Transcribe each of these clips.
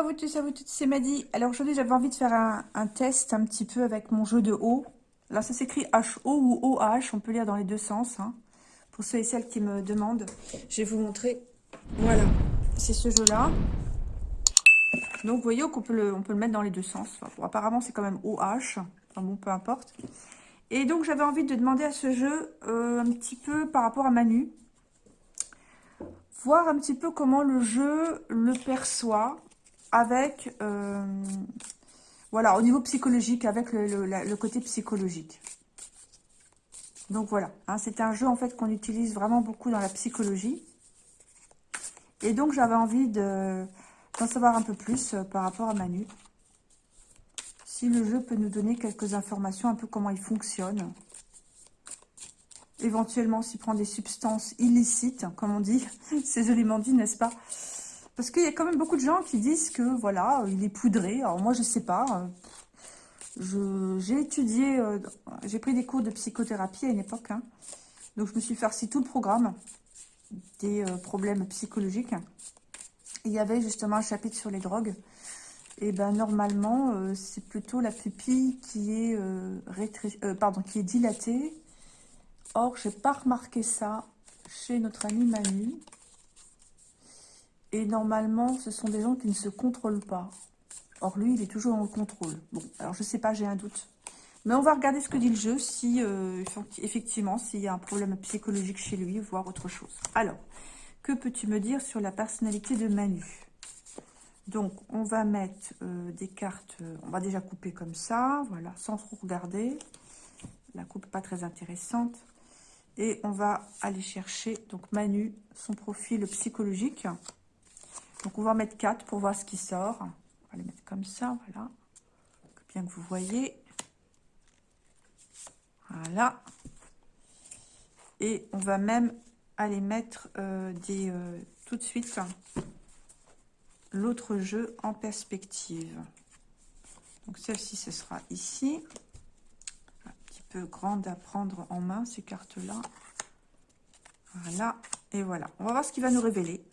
à vous tous, à vous toutes, c'est Maddy. Alors aujourd'hui, j'avais envie de faire un, test un petit peu avec mon jeu de haut. Là, ça s'écrit H-O ou O-H, on peut lire dans les deux sens. Hein. Pour ceux et celles qui me demandent, je vais vous montrer. Voilà, c'est ce jeu-là. Donc, vous voyez qu'on peut, le, on peut le mettre dans les deux sens. apparemment, c'est quand même OH. Enfin bon, peu importe. Et donc, j'avais envie de demander à ce jeu euh, un petit peu par rapport à Manu. Voir un petit peu comment le jeu le perçoit avec, euh, voilà, au niveau psychologique, avec le, côté psychologique. Donc voilà, hein, c'est un jeu en fait qu'on utilise vraiment beaucoup dans la psychologie. Et donc j'avais envie d'en savoir un peu plus euh, par rapport à Manu. Si le jeu peut nous donner quelques informations, un peu comment il fonctionne. Éventuellement s'il prend des substances illicites, comme on dit. C'est joliment dit, n'est-ce pas? Parce qu'il y a quand même beaucoup de gens qui disent que, voilà, il est poudré. Alors moi, je sais pas. J'ai étudié, euh, j'ai pris des cours de psychothérapie à une époque. Hein. Donc, je me suis farci tout le programme des euh, problèmes psychologiques. il y avait justement un chapitre sur les drogues. Et ben normalement, euh, c'est plutôt la pupille qui est, dilatée. Or, j'ai pas remarqué ça chez notre ami Manu. Et normalement, ce sont des gens qui ne se contrôlent pas. Or, lui, il est toujours en contrôle. Bon, alors je sais pas, j'ai un doute. Mais on va regarder ce que dit le jeu, si euh, effectivement, s'il y a un problème psychologique chez lui, voire autre chose. Alors, que peux-tu me dire sur la personnalité de Manu? Donc, on va mettre euh, des cartes, euh, on va déjà couper comme ça, voilà, sans trop regarder. La coupe pas très intéressante. Et on va aller chercher, donc Manu, son profil psychologique. Donc, on va en mettre 4 pour voir ce qui sort. On va les mettre comme ça, voilà. Bien que vous voyez. Voilà. Et on va même aller mettre euh, des, euh, tout de suite l'autre jeu en perspective. Donc, celle-ci, ce sera ici. Un petit peu grande à prendre en main, ces cartes-là. Voilà. Et voilà. On va voir ce qu'il va nous révéler.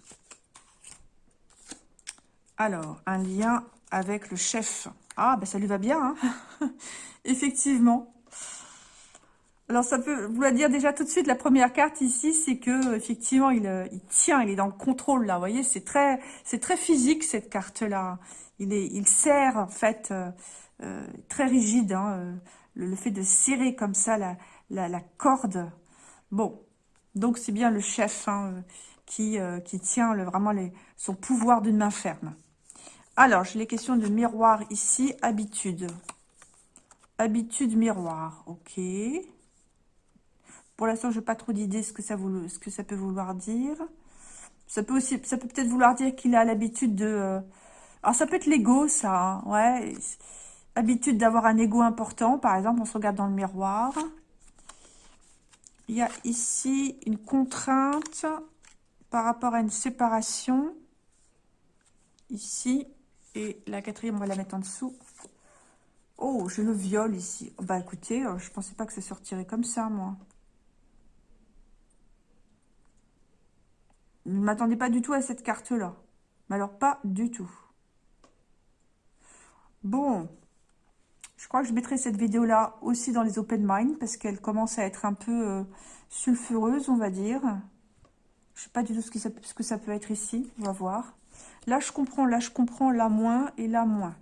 Alors, un lien avec le chef. Ah, ben ça lui va bien, hein Effectivement. Alors, ça peut vouloir dire déjà tout de suite, la première carte ici, c'est que effectivement, il, euh, tient, il est dans le contrôle, là. Vous voyez, c'est très, physique, cette carte-là. Il est, il sert, en fait, euh, euh, très rigide, hein, le, fait de serrer comme ça la, la, la corde. Bon, donc c'est bien le chef hein, qui, qui tient le, vraiment les, son pouvoir d'une main ferme. Alors, j'ai les questions de miroir ici. Habitude. Habitude miroir. Ok. Pour l'instant, je n'ai pas trop d'idées ce que ça peut vouloir dire. Ça peut aussi, ça peut peut-être vouloir dire qu'il a l'habitude de. Euh, alors, ça peut être l'ego, ça. Hein, ouais. Habitude d'avoir un ego important. Par exemple, on se regarde dans le miroir. Il y a ici une contrainte par rapport à une séparation. Ici. Et la quatrième, on va la mettre en dessous. Oh, j'ai le viol ici. Bah écoutez, euh, je pensais pas que ça sortirait comme ça, moi. Ne m'attendais pas du tout à cette carte-là. Mais alors, pas du tout. Bon. Je crois que je mettrai cette vidéo-là aussi dans les open mind parce qu'elle commence à être un peu euh, sulfureuse, on va dire. Je sais pas du tout ce que ça peut être ici. On va voir. Là, je comprends, là, je comprends, là, moins et là, moins.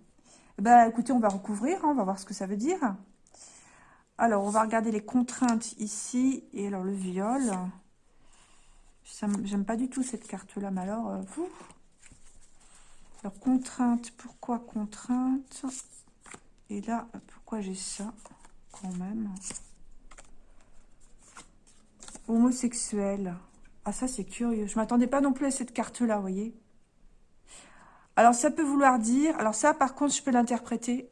Ben, écoutez, on va recouvrir, hein, on va voir ce que ça veut dire. Alors, on va regarder les contraintes ici. Et alors, le viol. J'aime pas du tout cette carte-là, mais alors, euh, vous Alors, contrainte, pourquoi contrainte? Et là, pourquoi j'ai ça, quand même? Homosexuel. Ah, ça, c'est curieux. Je m'attendais pas non plus à cette carte-là, vous voyez alors, ça peut vouloir dire... Alors ça, par contre, je peux l'interpréter.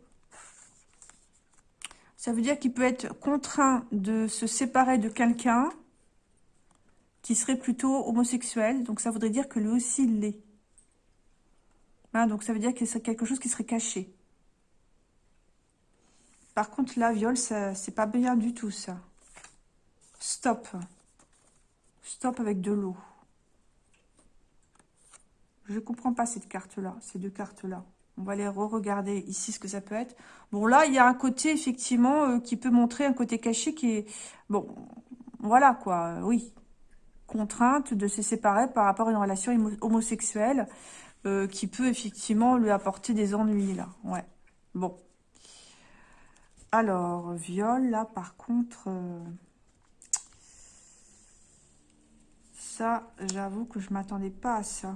Ça veut dire qu'il peut être contraint de se séparer de quelqu'un qui serait plutôt homosexuel. Donc, ça voudrait dire que lui aussi l'est. Hein, donc, ça veut dire que c'est quelque chose qui serait caché. Par contre, là, viol, c'est pas bien du tout, ça. Stop. Stop avec de l'eau. Je ne comprends pas cette carte-là, ces deux cartes-là. On va les re-regarder ici, ce que ça peut être. Bon, là, il y a un côté, effectivement, euh, qui peut montrer un côté caché qui est... Bon, voilà, quoi, oui. Contrainte de se séparer par rapport à une relation homosexuelle euh, qui peut, effectivement, lui apporter des ennuis, là. Ouais, bon. Alors, viol, là, par contre... Euh, ça, j'avoue que je m'attendais pas à ça.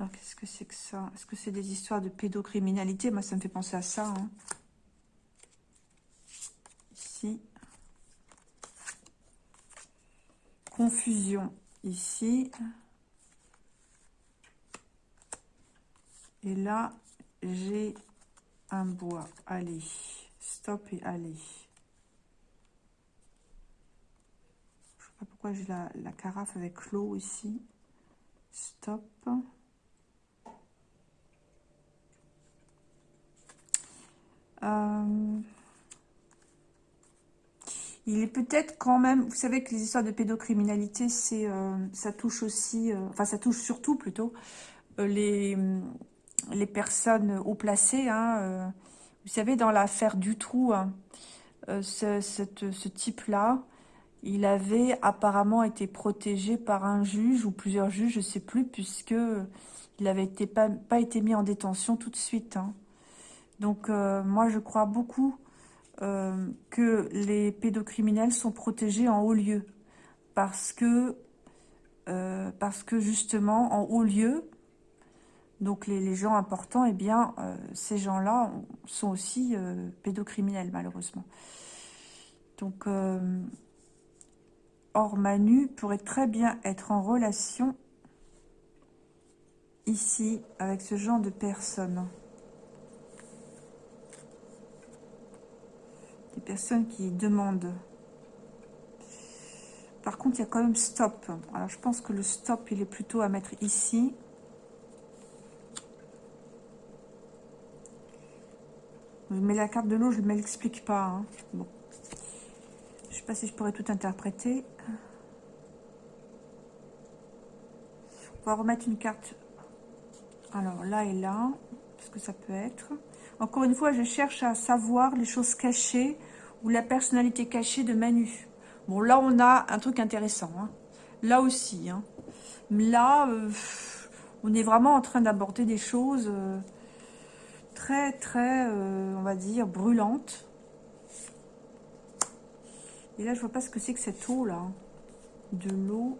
Alors, qu'est-ce que c'est que ça? Est-ce que c'est des histoires de pédocriminalité? Moi, ça me fait penser à ça. Hein. Ici. Confusion. Ici. Et là, j'ai un bois. Allez, stop et allez. Je sais pas pourquoi j'ai la, la, carafe avec l'eau ici. Stop. Il est peut-être quand même, vous savez que les histoires de pédocriminalité, euh, ça touche aussi, euh, enfin ça touche surtout plutôt les, les personnes haut placées. Hein, vous savez, dans l'affaire du trou, hein, ce, type-là, il avait apparemment été protégé par un juge ou plusieurs juges, je ne sais plus, puisque il n'avait pas, pas été mis en détention tout de suite. Hein. Donc, euh, moi, je crois beaucoup euh, que les pédocriminels sont protégés en haut lieu. Parce que, euh, parce que justement, en haut lieu, donc les, gens importants, eh bien, ces gens-là sont aussi pédocriminels, malheureusement. Donc, Or Manu pourrait très bien être en relation ici avec ce genre de personnes. Personnes qui demandent. Par contre, il y a quand même stop. Alors, je pense que le stop, il est plutôt à mettre ici. Mais la carte de l'eau, je ne l'explique pas. Hein. Bon. Je sais pas si je pourrais tout interpréter. On va remettre une carte. Alors, là et là. ce que ça peut être Encore une fois, je cherche à savoir les choses cachées ou la personnalité cachée de Manu. Bon, là, on a un truc intéressant. Hein. Là aussi. Hein. Là, euh, on est vraiment en train d'aborder des choses euh, très, très, euh, on va dire, brûlantes. Et là, je vois pas ce que c'est que cette eau, là. Hein. De l'eau.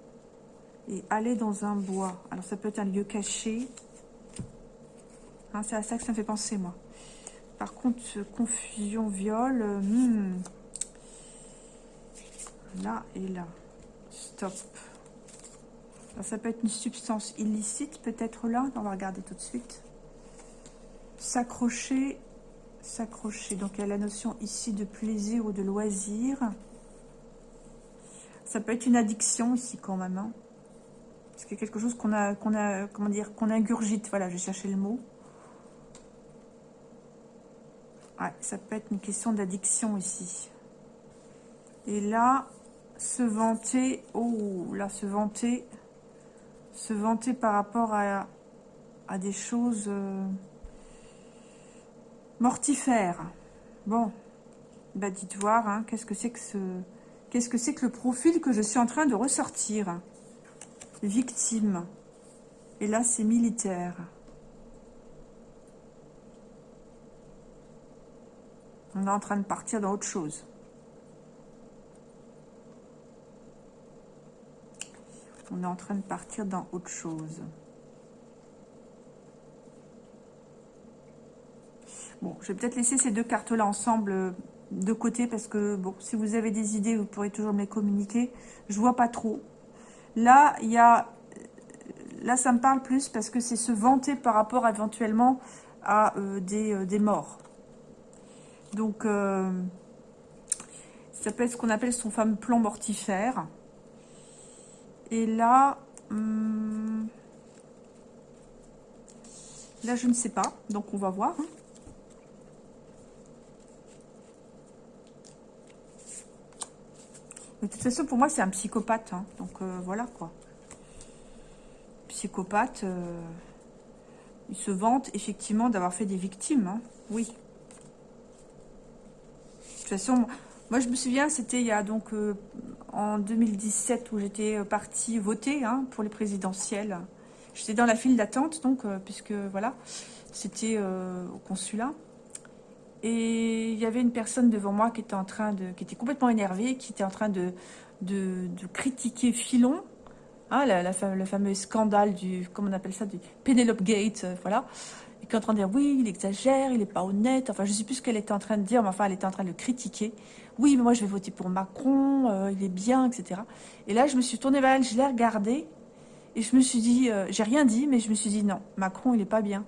Et aller dans un bois. Alors, ça peut être un lieu caché. c'est à ça que ça me fait penser, moi. Par contre, confusion, viol, euh, hmm. là et là. Stop. ça peut être une substance illicite, peut-être là. On va regarder tout de suite. S'accrocher, s'accrocher. Donc, il y a la notion ici de plaisir ou de loisir. Ça peut être une addiction ici quand même. Hein. Parce a quelque chose qu'on a, qu'on a, comment dire, qu'on ingurgite. Voilà, j'ai cherché le mot ça peut être une question d'addiction ici. Et là, se vanter, oh, là, se vanter, se vanter par rapport à, à des choses euh, mortifères. Bon, bah dites voir, hein, qu'est-ce que c'est que ce... Qu'est-ce que c'est que le profil que je suis en train de ressortir? Victime. Et là, c'est militaire. On est en train de partir dans autre chose. On est en train de partir dans autre chose. Bon, je vais peut-être laisser ces deux cartes-là ensemble euh, de côté parce que, bon, si vous avez des idées, vous pourrez toujours me les communiquer. Je vois pas trop. Là, il y a... Là, ça me parle plus parce que c'est se vanter par rapport éventuellement à euh, euh, des morts. Donc, euh, ça peut être ce qu'on appelle son fameux plan mortifère. Et là, hum, là, je ne sais pas. Donc, on va voir. De toute façon, pour moi, c'est un psychopathe. Hein. Donc, euh, voilà, quoi. Psychopathe, euh, il se vante, effectivement, d'avoir fait des victimes. Hein. Oui. De moi, je me souviens, c'était il y a donc... Euh, en 2017, où j'étais partie voter hein, pour les présidentielles. J'étais dans la file d'attente, donc, puisque, voilà, c'était au consulat. Et il y avait une personne devant moi qui était en train de, qui était complètement énervée, qui était en train de, de, critiquer Filon, hein, la, le fameux scandale du, comment on appelle ça, du Penelope Gate, euh, voilà. En train de dire, oui, il exagère, il n'est pas honnête. Enfin, je ne sais plus ce qu'elle était en train de dire, mais enfin, elle était en train de critiquer. Oui, mais moi, je vais voter pour Macron, euh, il est bien, etc. Et là, je me suis tournée vers elle, je l'ai regardée, et je me suis dit, euh, j'ai rien dit, mais je me suis dit, non, Macron, il n'est pas bien.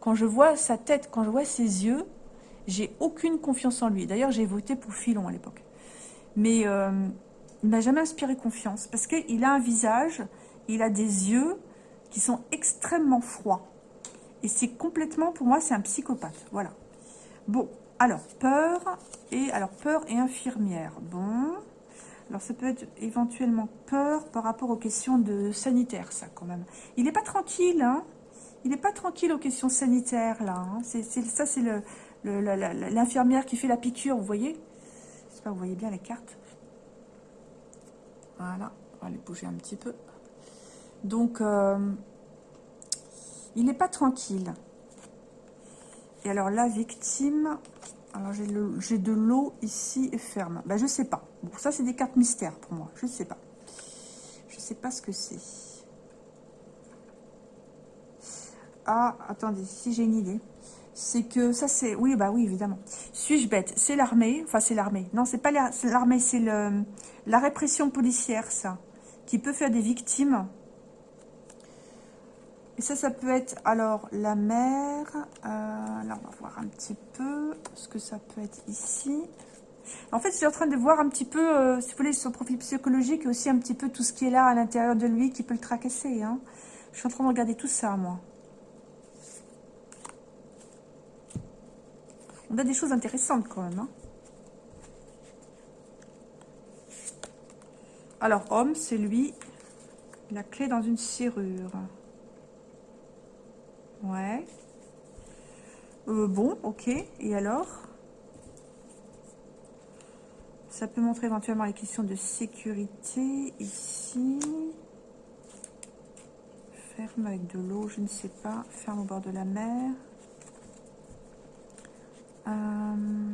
Quand je vois sa tête, quand je vois ses yeux, j'ai aucune confiance en lui. D'ailleurs, j'ai voté pour Filon à l'époque. Mais euh, il m'a jamais inspiré confiance parce qu'il a un visage, il a des yeux qui sont extrêmement froids. Et c'est complètement, pour moi, c'est un psychopathe. Voilà. Bon, alors, peur et, alors, peur et infirmière. Bon. Alors, ça peut être éventuellement peur par rapport aux questions de sanitaire, ça, quand même. Il n'est pas tranquille, hein. Il n'est pas tranquille aux questions sanitaires, là. Hein. C'est ça, c'est l'infirmière qui fait la piqûre, vous voyez J'espère que vous voyez bien les cartes. Voilà, on va les bouger un petit peu. Donc, euh, il n'est pas tranquille. Et alors, la victime... Alors, j'ai de l'eau ici et ferme. Ben, je sais pas. Ça, c'est des cartes mystères pour moi. Je sais pas. Je sais pas ce que c'est. Ah, attendez, si j'ai une idée c'est que ça c'est... Oui, bah oui, évidemment. Suis-je bête? C'est l'armée, enfin c'est l'armée. Non, c'est pas l'armée, c'est la répression policière, ça, qui peut faire des victimes. Et ça, ça peut être, alors, la mer. Euh, là, on va voir un petit peu ce que ça peut être ici. En fait, je suis en train de voir un petit peu, euh, si vous voulez, son profil psychologique et aussi un petit peu tout ce qui est là à l'intérieur de lui qui peut le tracasser. Hein. Je suis en train de regarder tout ça, moi. On a des choses intéressantes quand même. Hein. Alors, homme, c'est lui. La clé dans une serrure. Ouais. Euh, bon, ok. Et alors? Ça peut montrer éventuellement les questions de sécurité. Ici. Ferme avec de l'eau, je ne sais pas. Ferme au bord de la mer. Euh...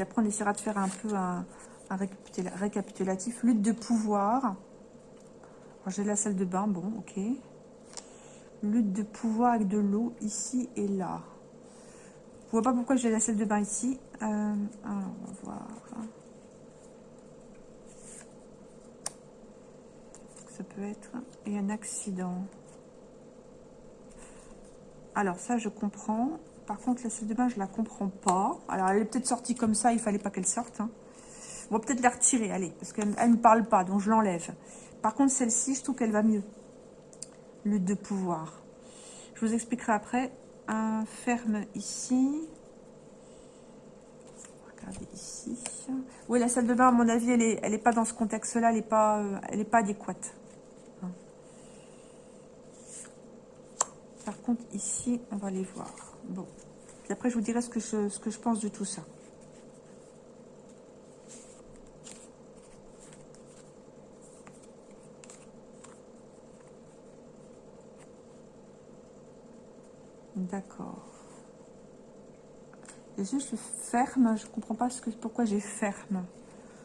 Après, on essaiera de faire un peu un, récapitulatif. Lutte de pouvoir. J'ai la salle de bain, bon, ok. Lutte de pouvoir avec de l'eau ici et là. Je vois pas pourquoi j'ai la salle de bain ici. Euh, alors, on va voir. Ça peut être... Et un accident. Alors ça, je comprends. Par contre, la salle de bain, je la comprends pas. Alors, elle est peut-être sortie comme ça, il fallait pas qu'elle sorte. Hein. On va peut-être la retirer, allez, parce qu'elle ne parle pas, donc je l'enlève. Par contre, celle-ci, je trouve qu'elle va mieux. Lutte de pouvoir. Je vous expliquerai après. Un ferme ici. Regardez ici. Oui, la salle de bain, à mon avis, elle n'est elle pas dans ce contexte-là, elle n'est pas, euh, pas adéquate. Par contre, ici, on va les voir. Bon. Puis après, je vous dirai ce que je pense de tout ça. D'accord. Et juste ferme, je comprends pas ce pourquoi j'ai ferme.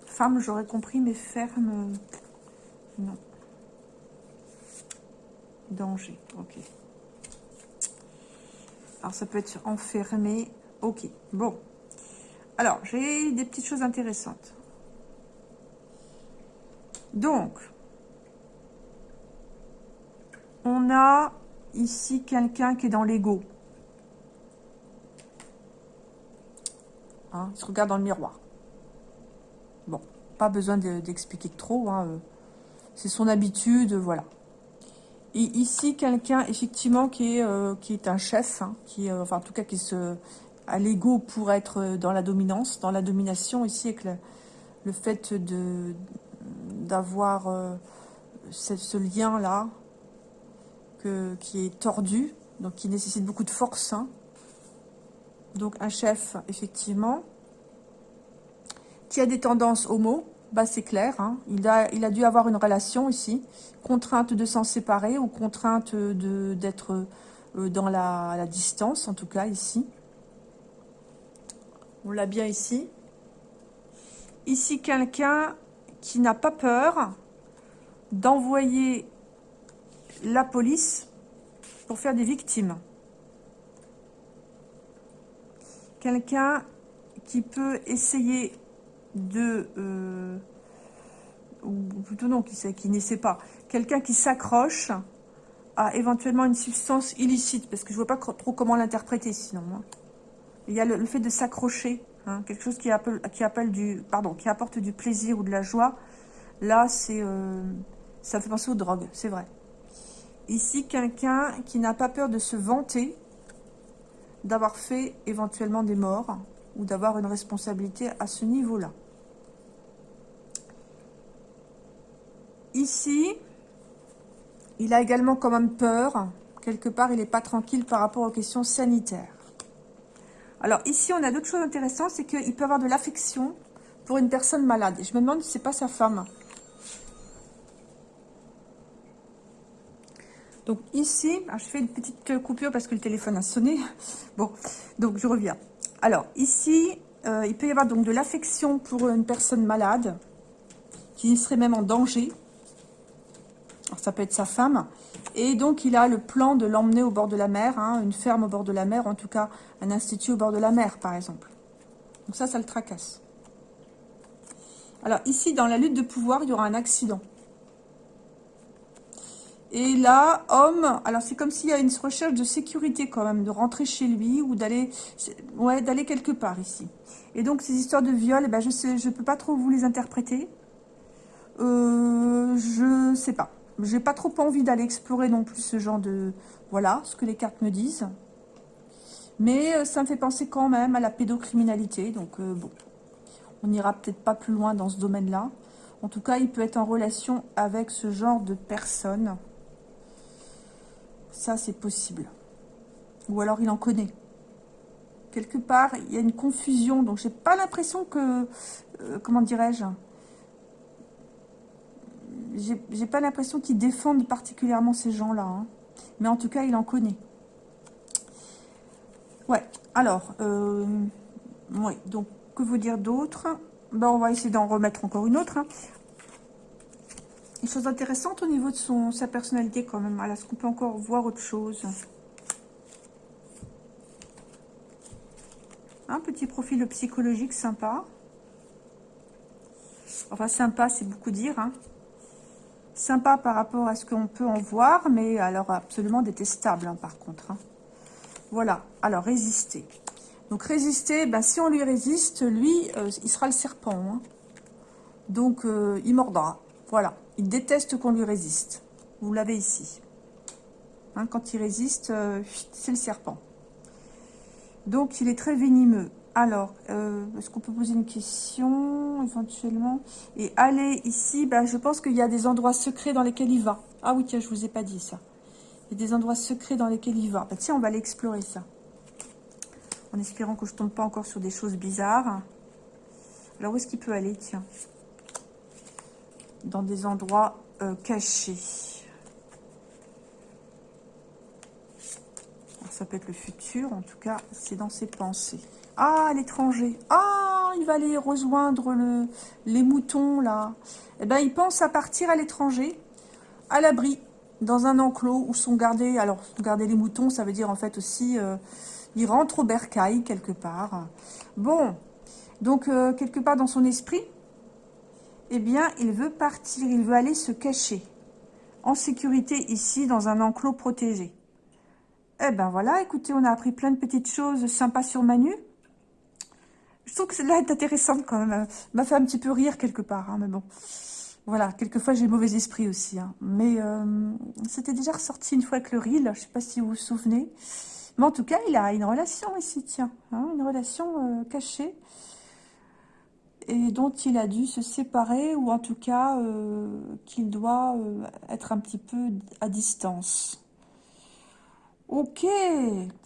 Femme, j'aurais compris, mais ferme, non. Danger, ok. Alors, ça peut être enfermé. Ok, bon. Alors, j'ai des petites choses intéressantes. Donc, on a ici quelqu'un qui est dans l'ego. Hein, il se regarde dans le miroir. Bon, pas besoin d'expliquer trop. Hein, euh, c'est son habitude, voilà. Et ici, quelqu'un, effectivement, qui est, euh, qui est un chef, hein, qui, euh, enfin, en tout cas, qui se, à l'ego pour être dans la dominance, dans la domination ici avec le, fait de d'avoir euh, ce, lien-là qui est tordu, donc qui nécessite beaucoup de force. Hein. Donc un chef, effectivement, qui a des tendances homo, bah c'est clair, hein. il, a, dû avoir une relation ici, contrainte de s'en séparer ou contrainte d'être euh, dans la, distance, en tout cas ici. On l'a bien ici. Ici, quelqu'un qui n'a pas peur d'envoyer la police pour faire des victimes. Quelqu'un qui peut essayer de... Euh, ou plutôt non, qui, qui n'essaie pas. Quelqu'un qui s'accroche à éventuellement une substance illicite, parce que je ne vois pas trop comment l'interpréter sinon. Hein. Il y a le, fait de s'accrocher, hein, quelque chose qui, appelle, du, pardon, qui apporte du plaisir ou de la joie. Là, c'est, euh, ça fait penser aux drogues, c'est vrai. Ici, quelqu'un qui n'a pas peur de se vanter d'avoir fait éventuellement des morts ou d'avoir une responsabilité à ce niveau-là. Ici, il a également quand même peur. Quelque part, il n'est pas tranquille par rapport aux questions sanitaires. Alors ici, on a d'autres choses intéressantes, c'est qu'il peut avoir de l'affection pour une personne malade. Je me demande si c'est pas sa femme. Donc ici, je fais une petite coupure parce que le téléphone a sonné. Bon, donc je reviens. Alors ici, euh, il peut y avoir donc de l'affection pour une personne malade qui serait même en danger. Alors, ça peut être sa femme. Et donc, il a le plan de l'emmener au bord de la mer, hein, une ferme au bord de la mer, en tout cas, un institut au bord de la mer, par exemple. Donc ça, ça le tracasse. Alors, ici, dans la lutte de pouvoir, il y aura un accident. Et là, homme, alors c'est comme s'il y a une recherche de sécurité quand même, de rentrer chez lui ou d'aller ouais, d'aller quelque part ici. Et donc, ces histoires de viol, eh ben, je ne peux pas trop vous les interpréter. Euh, je sais pas. J'ai pas trop envie d'aller explorer non plus ce genre de... Voilà, ce que les cartes me disent. Mais euh, ça me fait penser quand même à la pédocriminalité. Donc, euh, bon, on n'ira peut-être pas plus loin dans ce domaine-là. En tout cas, il peut être en relation avec ce genre de personnes. Ça, c'est possible. Ou alors, il en connaît. Quelque part, il y a une confusion. Donc, j'ai pas l'impression que... Euh, comment dirais-je? J'ai pas l'impression qu'il défende particulièrement ces gens-là. Hein. Mais en tout cas, il en connaît. Ouais, alors, euh, ouais, donc, que vous dire d'autre? Ben, On va essayer d'en remettre encore une autre. Hein. Une chose intéressante au niveau de son, sa personnalité quand même. Est-ce qu'on peut encore voir autre chose? Un petit profil psychologique sympa. Enfin, sympa, c'est beaucoup dire. Hein sympa par rapport à ce qu'on peut en voir, mais alors absolument détestable hein, par contre. Hein. Voilà, alors résister. Donc résister, ben, si on lui résiste, lui, euh, il sera le serpent. Donc euh, il mordra. Voilà, il déteste qu'on lui résiste. Vous l'avez ici. quand il résiste, euh, c'est le serpent. Donc il est très venimeux. Alors, euh, est-ce qu'on peut poser une question éventuellement? Et aller ici, bah, je pense qu'il y a des endroits secrets dans lesquels il va. Ah oui, tiens, je vous ai pas dit ça. Il y a des endroits secrets dans lesquels il va. Bah, tiens, on va aller explorer ça. En espérant que je tombe pas encore sur des choses bizarres. Alors, où est-ce qu'il peut aller, tiens Dans des endroits euh, cachés. ça peut être le futur, en tout cas, c'est dans ses pensées. Ah, l'étranger. Ah, il va aller rejoindre le, les moutons, là. Eh bien, il pense à partir à l'étranger, à l'abri, dans un enclos où sont gardés... Alors, garder les moutons, ça veut dire en fait aussi... Euh, il rentre au bercail, quelque part. Bon, donc, euh, quelque part dans son esprit, eh bien, il veut partir, il veut aller se cacher. En sécurité ici, dans un enclos protégé. Eh ben voilà, écoutez, on a appris plein de petites choses sympas sur Manu. Je trouve que celle-là est intéressante quand même. m'a fait un petit peu rire quelque part, hein, mais bon. Voilà, quelquefois j'ai mauvais esprit aussi. Hein. Mais euh, c'était déjà ressorti une fois avec le reel, je ne sais pas si vous vous souvenez. Mais en tout cas, il a une relation ici, tiens. Hein, une relation euh, cachée. Et dont il a dû se séparer, ou en tout cas, euh, qu'il doit euh, être un petit peu à distance. Ok,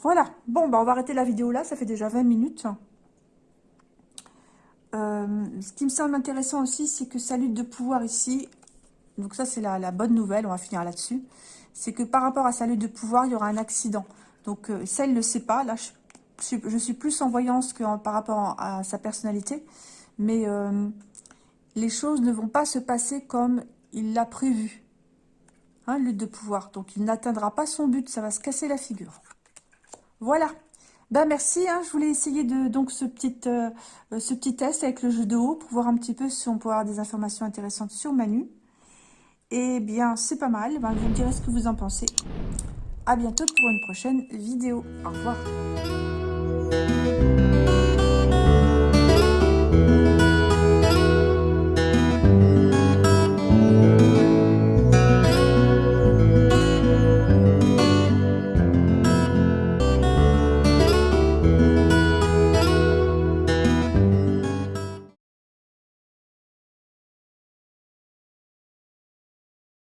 voilà. Bon, bah on va arrêter la vidéo là, ça fait déjà 20 minutes. ce qui me semble intéressant aussi, c'est que sa lutte de pouvoir ici, donc ça c'est la, bonne nouvelle, on va finir là-dessus, c'est que par rapport à sa lutte de pouvoir, il y aura un accident. Donc euh, ça, il ne le sait pas. Là, je, suis plus en voyance que par rapport à sa personnalité. Mais euh, les choses ne vont pas se passer comme il l'a prévu. Hein, lutte de pouvoir. Donc il n'atteindra pas son but, ça va se casser la figure. Voilà. Ben merci, hein. je voulais essayer de donc ce petit, euh, ce petit test avec le jeu de haut pour voir un petit peu si on peut avoir des informations intéressantes sur Manu. Eh bien, c'est pas mal. Ben, vous me direz ce que vous en pensez. À bientôt pour une prochaine vidéo. Au revoir.